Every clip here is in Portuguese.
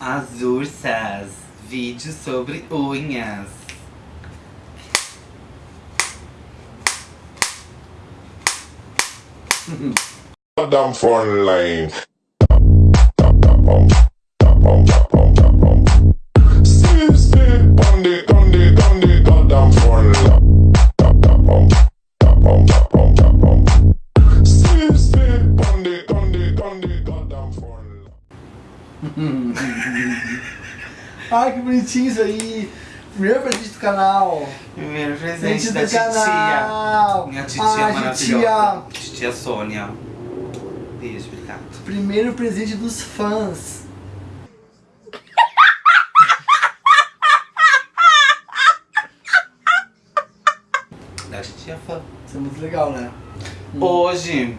As ursas, vídeo sobre unhas. Damn front. Ai, que bonitinho isso aí. Primeiro presente do canal. Primeiro presente da do titia. canal. Minha titia Ai, maravilhosa. Titia Sônia. Beijo, obrigado. Primeiro presente dos fãs. Da titia fã. Isso é muito legal, né? Hoje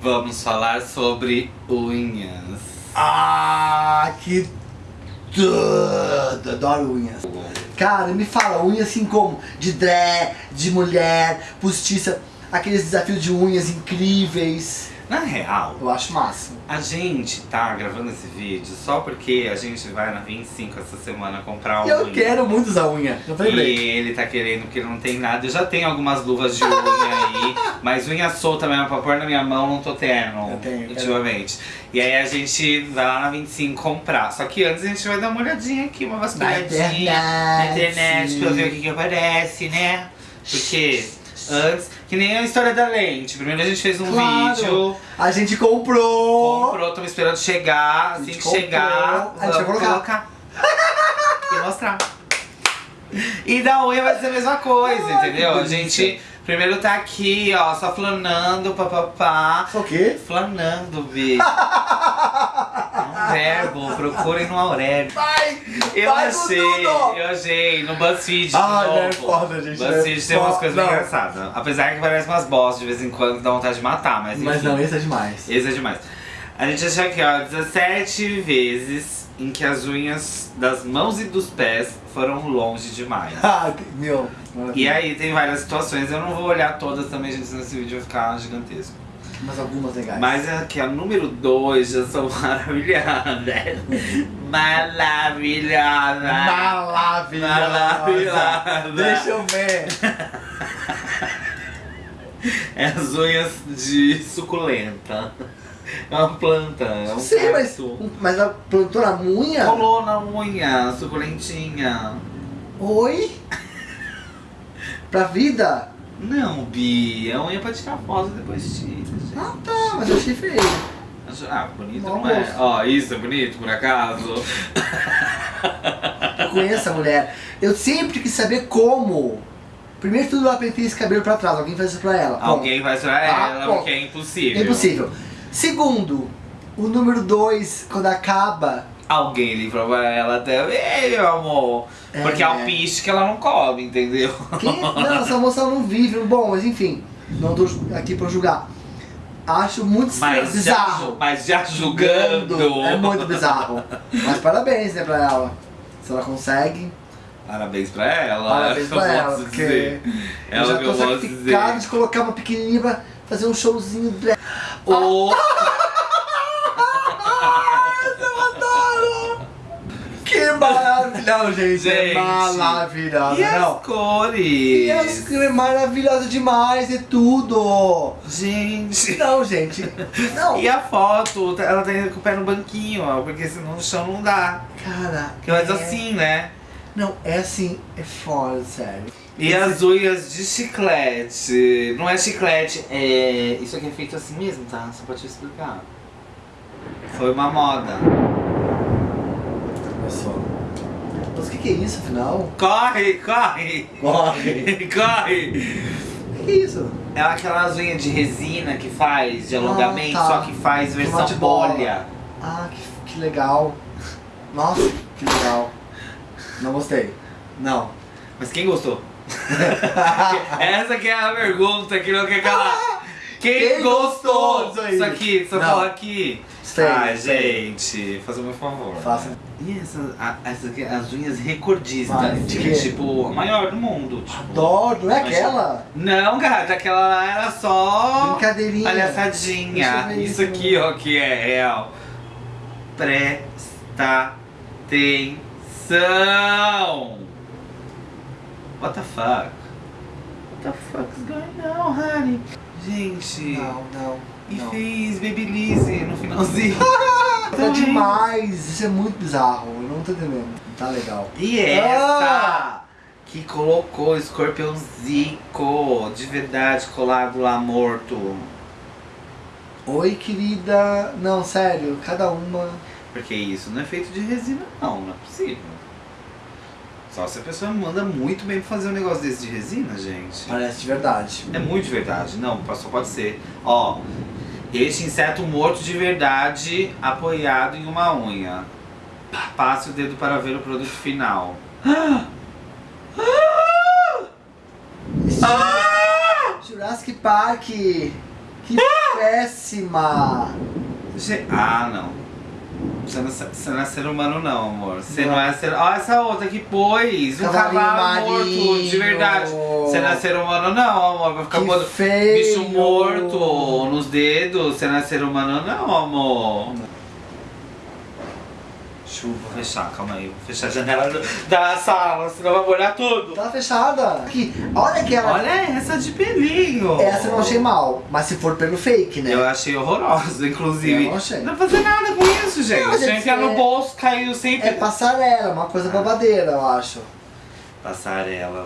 vamos falar sobre unhas. Ah, que tudo! Adoro unhas. Cara, me fala, unha assim como? De dré, de mulher, postiça, aqueles desafios de unhas incríveis. Na real, Eu acho massa. a gente tá gravando esse vídeo só porque a gente vai na 25 essa semana comprar unha. eu quero muito usar unha. Pra ele. E ele tá querendo porque não tem nada. Eu já tenho algumas luvas de unha aí, mas unha solta mesmo pra pôr na minha mão não tô tendo Eu tenho, ultimamente. E aí a gente vai lá na 25 comprar. Só que antes a gente vai dar uma olhadinha aqui, uma vasculhadinha na internet pra ver o que, que aparece, né? Porque antes, que nem a história da lente. Primeiro a gente fez um Claro. vídeo, A gente comprou. comprou, estamos esperando chegar. Assim que chegar, a gente vai colocar. e mostrar. E da unha vai ser a mesma coisa, Ai, entendeu? A gente primeiro tá aqui, ó, só flanando, papapá. O quê? Flanando, bi. É verbo, procurem no Aurélio. Vai! Eu vai achei, eu achei, no BuzzFeed. Ah, não é foda, gente, BuzzFeed é tem umas coisas Não. engraçadas. Apesar que parece umas boss de vez em quando, dá vontade de matar, mas enfim. Mas não, esse é demais. Esse é demais. A gente achou aqui, ó, 17 vezes em que as unhas das mãos e dos pés foram longe demais. Ah, meu. E aí tem várias situações, eu não vou olhar todas também, gente, senão esse vídeo vai ficar gigantesco. Mas algumas legais. Mas aqui, a número 2 já são maravilhosas. Maravilhosas. Maravilhosa. Maravilhosa. Deixa eu ver. É as unhas de suculenta. É uma planta, é um sei, mas, mas ela plantou na unha? Colou na unha, suculentinha. Oi? Pra vida? Não, Bi, a unha pra tirar foto depois gente. Ah tá, mas eu achei feio. Ah, bonito Bom não é? Ó, isso é bonito, por acaso? Eu conheço a mulher. Eu sempre quis saber como. Primeiro de tudo, ela penteia esse cabelo pra trás. Alguém faz isso pra ela. Alguém vai tirar Ah, ela, bom. porque é impossível. É impossível. Segundo, o número 2, quando acaba. Alguém livrou pra ela também, meu amor. É. Porque é o piche que ela não come, entendeu? Quem? Não, essa moça não vive. Bom, mas enfim. Não tô aqui pra julgar. Acho muito Mas já, bizarro. mas já julgando. É muito bizarro. Mas parabéns, né, pra ela. Se ela consegue. Parabéns pra ela. Parabéns que pra ela, posso porque dizer. É eu já que tô sacrificado dizer. de colocar uma pequenininha pra fazer um showzinho de... O... Eu maravilhoso, gente! Gente. É maravilhosa, E as não? cores? E as é maravilhosa demais, é tudo! Gente. Não, gente. Não. E a foto, ela tá com o pé no banquinho, ó, porque senão no chão não dá. Cara. Porque faz é- assim, né? Não, é assim, é foda, sério. E as unhas de chiclete. Não é chiclete, é. Isso aqui é feito assim mesmo, tá? Só pra te explicar. Foi uma moda. Começou. Mas o que, que é isso, afinal? Corre, corre! Corre! corre! O que, que é isso? É aquelas unhas de resina que faz, de alongamento, Ah, tá. só que faz versão de bolha. Ah, que, que legal. Nossa, que legal. Não gostei. Não. Mas quem gostou? Essa que é a pergunta que não quer calar. Quem, Quem gostou gostou disso aí? Isso aqui, só Não. falar aqui. Feio, Ai, feio. gente, faça o meu favor. Faça. E essa, a, essa aqui, as unhas recordistas, de quê? tipo, a maior do mundo. Tipo. Adoro, não é Mas- aquela? Não, cara, aquela lá era só Brincadeirinha. palhaçadinha. Isso. aqui, ó, que é real. Presta atenção! What the fuck? What the fuck is going on, honey? Gente, Não, não. e não. fez Babyliss no finalzinho. Tá demais, isso é muito bizarro, eu não tô entendendo. Não tá legal. E essa Ah! que colocou o escorpião Zico de verdade colado lá morto. Oi, querida. Não, sério, cada uma. Porque isso não é feito de resina, não, não é possível. Só se a pessoa manda muito bem pra fazer um negócio desse de resina, gente. Parece de verdade. É muito de verdade, não, só pode ser. Ó, este inseto morto de verdade apoiado em uma unha. Passe o dedo para ver o produto final. Jurassic Park. Que péssima. Ge- Ah, não. Você não, você não é ser humano não, amor. Você não, Não. é ser... Ó, essa outra que pôs. Um Cavalinho cavalo morto, de verdade. Você não é ser humano não, amor. Vai ficar pondo feio. bicho morto nos dedos. Você não é ser humano não, amor. Chuva, vou fechar, calma aí. Vou fechar a janela da sala, senão vai molhar tudo. Tá fechada. Aqui, olha aquela. Olha essa de pelinho. Essa eu não achei mal, mas se for pelo fake, né? Eu achei horroroso, inclusive. Eu não achei. Não pra fazer nada com isso, gente. Não, eu é no é- bolso, caiu sempre. É passarela, uma coisa babadeira, eu acho. Passarela.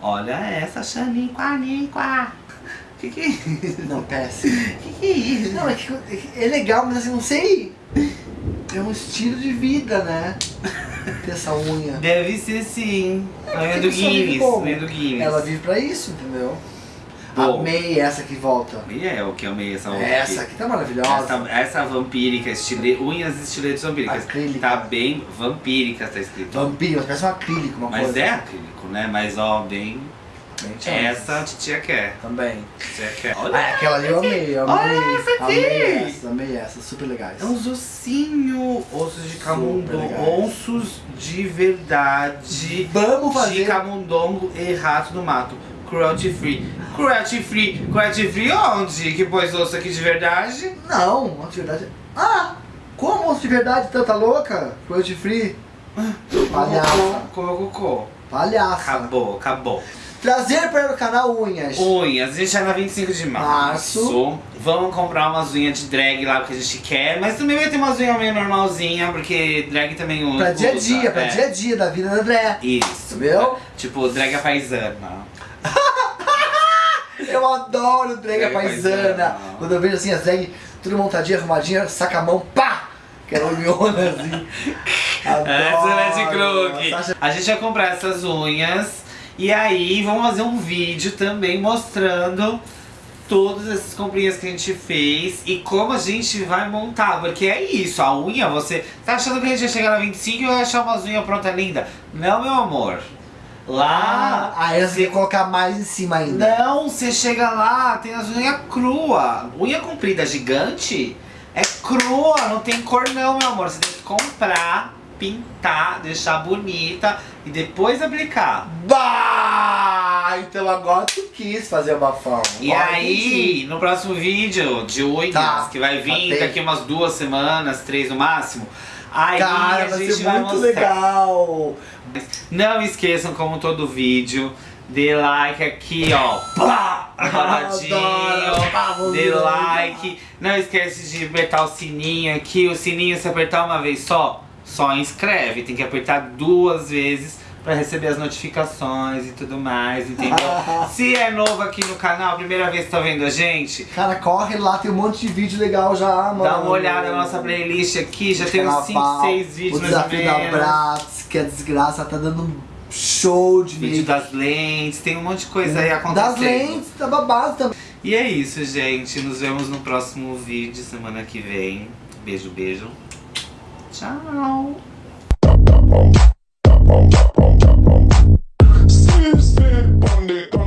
Olha essa, Xaniquaniqua. Que que é isso? Não, péssimo. Que que é isso? Não, é que é legal, mas assim, não sei. É um estilo de vida, né? Ter essa unha. Deve ser sim. É, A unha do Guinness. Unha do Guinness. Ela vive pra isso, entendeu? Bom. Amei essa que volta. E é o que eu amei essa outra Essa aqui. tá maravilhosa. Essa, essa vampírica, estile, unhas estiletes vampíricas. Acrílica. Tá bem vampírica, tá escrito. Vampiro, mas parece um acrílico, uma Mas coisa. é acrílico, né? Mas ó, bem. Bem chance. Essa a titia quer. Também. Titia quer. Ah, aquela ali eu amei, eu amei. Olha essa aqui. Amei essa, amei essa, super legais. É uns ossinhos, ossos de camundongo, ossos de verdade Vamos de fazer. camundongo e rato do mato. Cruelty free. Cruelty free. Cruelty free onde? Que pôs osso aqui de verdade? Não, osso de verdade. Ah! Como osso de verdade, tanta louca? Cruelty free? Palhaça. Comeu cocô. Palhaça. Acabou, acabou. Trazer para o canal Unhas. Unhas, a gente é na 25 de março. Março. Vamos comprar umas unhas de drag lá que a gente quer, mas também vai ter umas unhas meio normalzinha, porque drag também usa. Pra dia a dia, pra é. dia a dia da vida da André. Isso. Entendeu? Tipo, drag a paisana. Eu adoro drag Drag paisana. paisana. Quando eu vejo assim as drag tudo montadinha, arrumadinha, saca a mão, pá! Aquela unhona assim. Adoro. Essa é de Krug. Sasha- A gente vai comprar essas unhas e aí vamos fazer um vídeo também mostrando todas essas comprinhas que a gente fez e como a gente vai montar. Porque é isso, a unha, você tá achando que a gente vai chegar na 25 e vai achar umas unhas pronta linda? Não, meu amor. Lá. Ah, aí você que colocar mais em cima ainda. Não, você chega lá, tem as unhas crua. Unha comprida gigante é crua, não tem cor não, meu amor. Você tem que comprar, pintar, deixar bonita e depois aplicar. Bah! Então agora tu quis fazer o bafão. E Agora aí, no próximo vídeo de unhas, Tá, que vai vir tá daqui umas duas semanas, três no máximo, aí Cara, a gente vai muito mostrar. legal. Não esqueçam, como todo vídeo, dê like aqui, ó. Adoro. Pá, vamos Dê like. Não esquece de apertar o sininho aqui. O sininho, se apertar uma vez só, só inscreve. Tem que apertar duas vezes pra receber as notificações e tudo mais, entendeu? se é novo aqui no canal, primeira vez que tá vendo a gente, Cara, corre lá, tem um monte de vídeo legal já, mano. dá uma olhada na nossa playlist aqui. Já tem uns 5, Carnaval, 6 vídeos O mais ou desafio da. Bratz, que é desgraça, tá dando um show de Vídeo das lentes, tem um monte de coisa aí acontecendo. Das lentes, tá babado também. E é isso, gente. Nos vemos no próximo vídeo semana que vem. Beijo, beijo. Tchau. Sit, sit on the